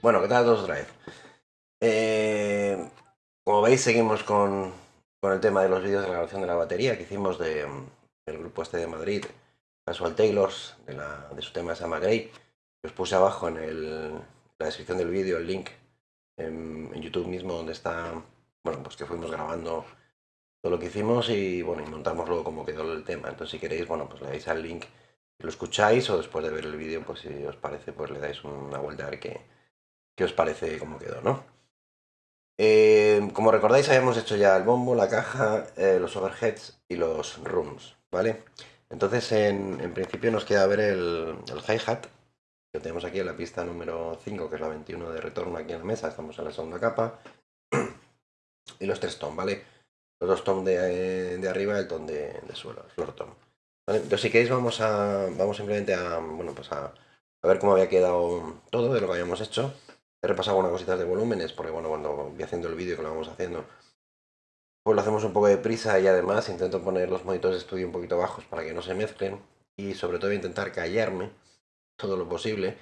Bueno, ¿qué tal todos otra vez? Eh, como veis, seguimos con, con, el tema de los vídeos de la grabación de la batería que hicimos de, del grupo este de Madrid, Casual Taylors, de, la, de su tema se llama Grey. Os puse abajo en el, la descripción del vídeo el link en, en, YouTube mismo donde está, bueno, pues que fuimos grabando todo lo que hicimos y bueno, y montamos luego cómo quedó el tema. Entonces si queréis, bueno, pues le dais al link lo escucháis o después de ver el vídeo, pues si os parece, pues le dais una vuelta a ver qué, qué os parece cómo quedó, ¿no? Eh, como recordáis, habíamos hecho ya el bombo, la caja, eh, los overheads y los rooms, ¿vale? Entonces, en, en principio nos queda ver el, el hi-hat, que tenemos aquí en la pista número 5, que es la 21 de retorno aquí en la mesa, estamos en la segunda capa, y los tres tom, ¿vale? Los dos tom de, de arriba el tom de, de suelo, el floor tom. Entonces, si queréis, vamos a vamos simplemente a, bueno, pues a, a ver cómo había quedado todo de lo que habíamos hecho. He repasado algunas cositas de volúmenes, porque bueno, cuando voy haciendo el vídeo que lo vamos haciendo, pues lo hacemos un poco de prisa y además intento poner los monitores de estudio un poquito bajos para que no se mezclen y sobre todo intentar callarme todo lo posible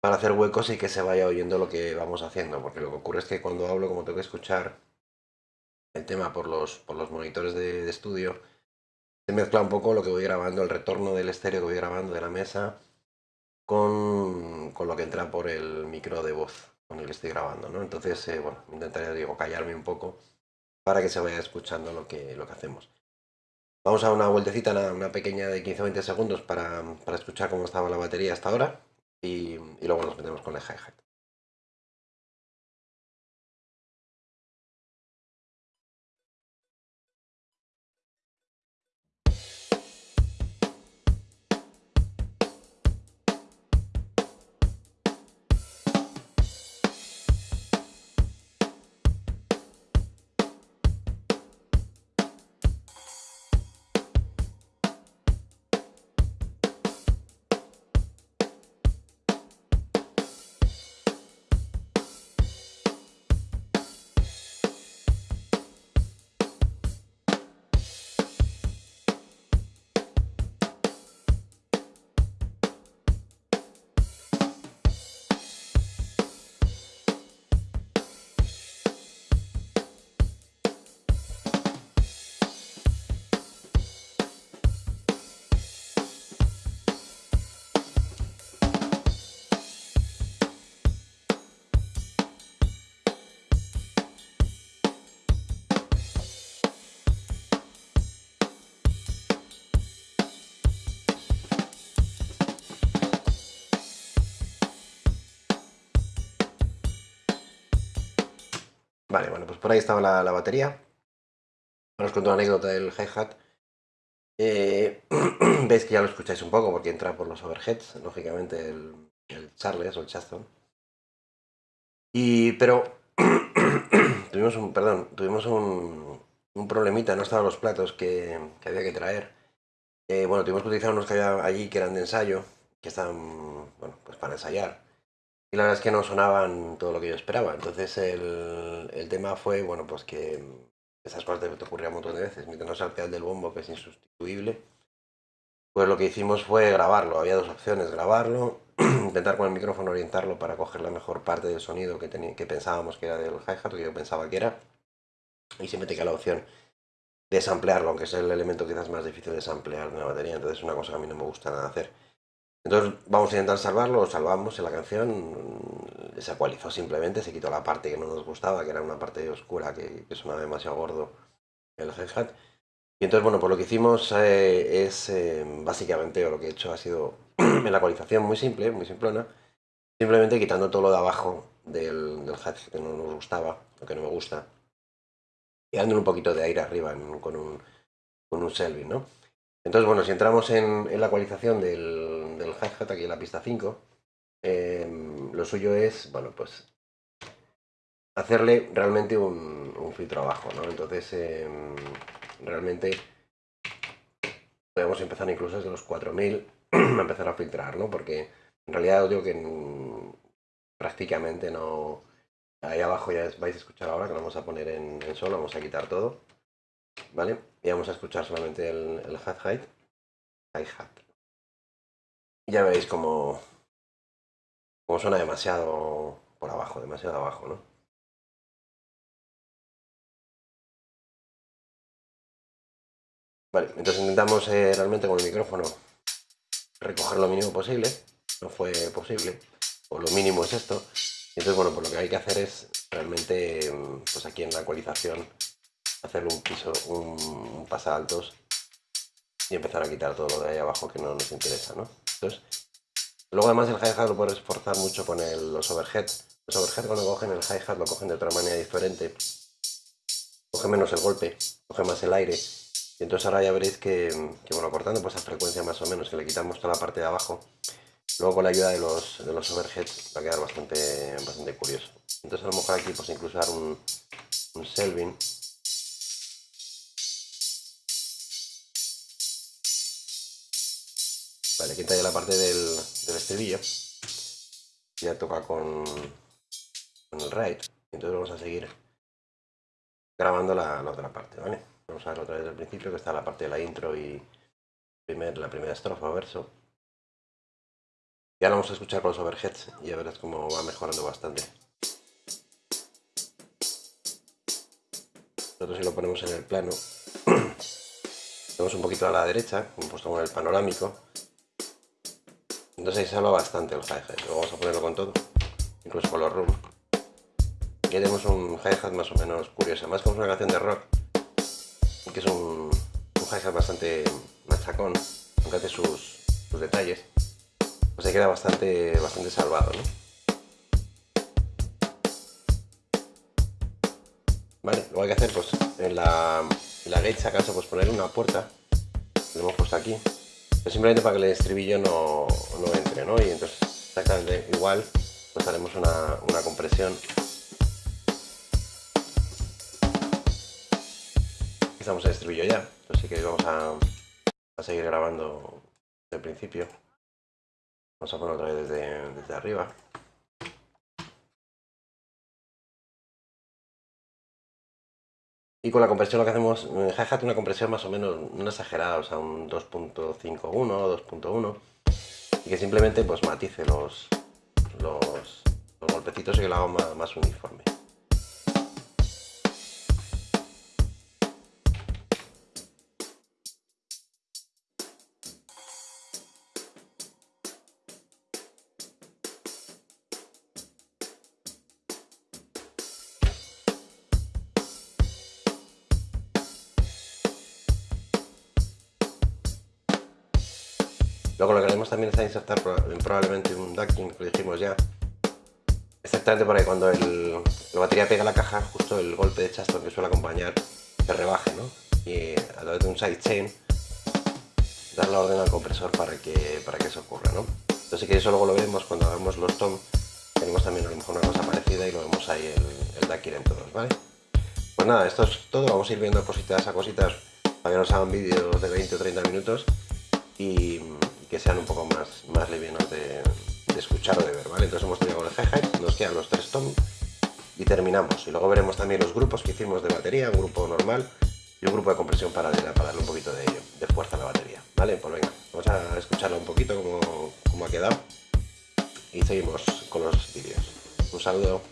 para hacer huecos y que se vaya oyendo lo que vamos haciendo, porque lo que ocurre es que cuando hablo, como tengo que escuchar el tema por los, por los monitores de, de estudio, se mezcla un poco lo que voy grabando, el retorno del estéreo que voy grabando de la mesa con, con, lo que entra por el micro de voz con el que estoy grabando, ¿no? Entonces, eh, bueno, intentaré, digo, callarme un poco para que se vaya escuchando lo que, lo que hacemos. Vamos a una vueltecita, una, una pequeña de 15 o 20 segundos para, para, escuchar cómo estaba la batería hasta ahora y, y luego nos metemos con el hi-hat. Vale, bueno, pues por ahí estaba la, la batería. Ahora os cuento una anécdota del hi-hat. Eh, Veis que ya lo escucháis un poco porque entra por los overheads, lógicamente el, el Charles o el Chaston. Y, pero tuvimos un, perdón, tuvimos un, un, problemita, no estaban los platos que, que había que traer. Eh, bueno, tuvimos que utilizar unos que había allí que eran de ensayo, que estaban, bueno, pues para ensayar y la verdad es que no sonaban todo lo que yo esperaba. Entonces el, el tema fue, bueno, pues que esas cosas te, te ocurrían un montón de veces. Mientras no pedal del bombo, que es insustituible, pues lo que hicimos fue grabarlo. Había dos opciones, grabarlo, intentar con el micrófono orientarlo para coger la mejor parte del sonido que, que pensábamos que era del hi-hat, que yo pensaba que era, y siempre te queda la opción de samplearlo, aunque es el elemento quizás más difícil de samplear de una batería, entonces es una cosa que a mí no me gusta nada hacer. Entonces vamos a intentar salvarlo, lo salvamos en la canción, se ecualizó simplemente, se quitó la parte que no nos gustaba, que era una parte oscura que, que sonaba demasiado gordo el hi-hat. Y entonces, bueno, pues lo que hicimos eh, es eh, básicamente, o lo que he hecho ha sido en la ecualización muy simple, muy simplona, simplemente quitando todo lo de abajo del, del hat que no nos gustaba, o que no me gusta, y dando un poquito de aire arriba en, con un, con un Selby, ¿no? Entonces, bueno, si entramos en, la ecualización del, del hi-hat aquí en la pista 5, eh, lo suyo es, bueno, pues hacerle realmente un, filtro abajo, ¿no? Entonces, eh, realmente podemos empezar incluso desde los 4000 a empezar a filtrar, ¿no? Porque en realidad os digo que prácticamente no... Ahí abajo ya vais a escuchar ahora que lo vamos a poner en, en solo, vamos a quitar todo. ¿Vale? Y vamos a escuchar solamente el, el hi-hat. Ya veréis como, como suena demasiado por abajo, demasiado abajo, ¿no? Vale, entonces intentamos eh, realmente con el micrófono recoger lo mínimo posible, no fue posible, o lo mínimo es esto, entonces bueno, pues lo que hay que hacer es realmente, pues aquí en la ecualización, hacerle un piso, un, pasaltos y empezar a quitar todo lo de ahí abajo que no nos interesa, ¿no? Entonces, luego además el hi-hat lo puedes esforzar mucho con los overhead. Los overhead cuando cogen el hi-hat lo cogen de otra manera diferente. Coge menos el golpe, coge más el aire. Y entonces ahora ya veréis que, bueno, cortando pues a frecuencia más o menos, que le quitamos toda la parte de abajo, luego con la ayuda de los, de los overheads va a quedar bastante, bastante curioso. Entonces a lo mejor aquí pues incluso dar un, un selving Vale, quita ya la parte del, estribillo. Ya toca con, con el right. Entonces vamos a seguir grabando la, otra parte, ¿vale? Vamos a ver otra vez del principio, que está la parte de la intro y primer, la primera estrofa verso. Y ahora vamos a escuchar con los overheads y ya verás cómo va mejorando bastante. Nosotros si lo ponemos en el plano, tenemos un poquito a la derecha, puesto con el panorámico, entonces ahí salva bastante el hi-hat. Luego vamos a ponerlo con todo, incluso con los room. Aquí tenemos un hi-hat más o menos curioso, más como una canción de rock, que es un, un hi-hat bastante machacón, aunque hace sus, detalles, pues ahí queda bastante, bastante salvado, Vale, lo que hay que hacer, pues en la, la gate, acaso, pues poner una puerta, lo hemos puesto aquí, simplemente para que el estribillo no, entre, ¿no? Y entonces exactamente igual, pues haremos una, compresión. Estamos el estribillo ya, así que vamos a, a seguir grabando desde el principio. Vamos a poner otra vez desde, desde arriba. Y con la compresión lo que hacemos, hi-hat una compresión más o menos, no exagerada, o sea, un 2.51 o 2.1, y que simplemente pues matice los, los, golpecitos y que lo haga más uniforme. Luego lo que haremos también es insertar probablemente un ducking, que lo dijimos ya. Exactamente para que cuando la batería pega la caja, justo el golpe de chasto que suele acompañar se rebaje, ¿no? Y a través de un sidechain dar la orden al compresor para que, para que eso ocurra, ¿no? Entonces que eso luego lo vemos cuando hagamos los tom, tenemos también a lo mejor una cosa parecida y lo vemos ahí el, el ducking en todos, ¿vale? Pues nada, esto es todo, vamos a ir viendo cositas a cositas que nos hagan vídeos de 20 o 30 minutos y que sean un poco más, más livianos de, escuchar o de ver, ¿vale? Entonces hemos con el hi nos quedan los tres toms y terminamos. Y luego veremos también los grupos que hicimos de batería, un grupo normal y un grupo de compresión paralela para darle un poquito de, de fuerza a la batería, ¿vale? Pues venga, vamos a escucharlo un poquito como, como ha quedado y seguimos con los vídeos. Un saludo.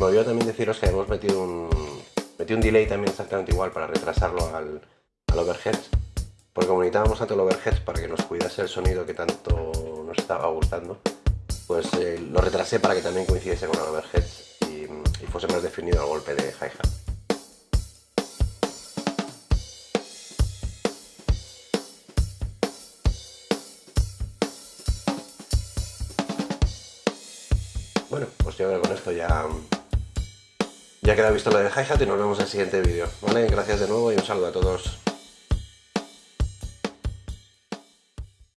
Me olvidó también deciros que hemos metido un, metido un delay también exactamente igual para retrasarlo al, al overhead. Porque como necesitábamos tanto el overhead para que nos cuidase el sonido que tanto nos estaba gustando, pues eh, lo retrasé para que también coincidiese con el overhead y, y fuese más definido el golpe de hi-hat. Bueno, pues yo creo que con esto ya ya queda visto lo de hi-hat y nos vemos en el siguiente vídeo. ¿vale? Gracias de nuevo y un saludo a todos.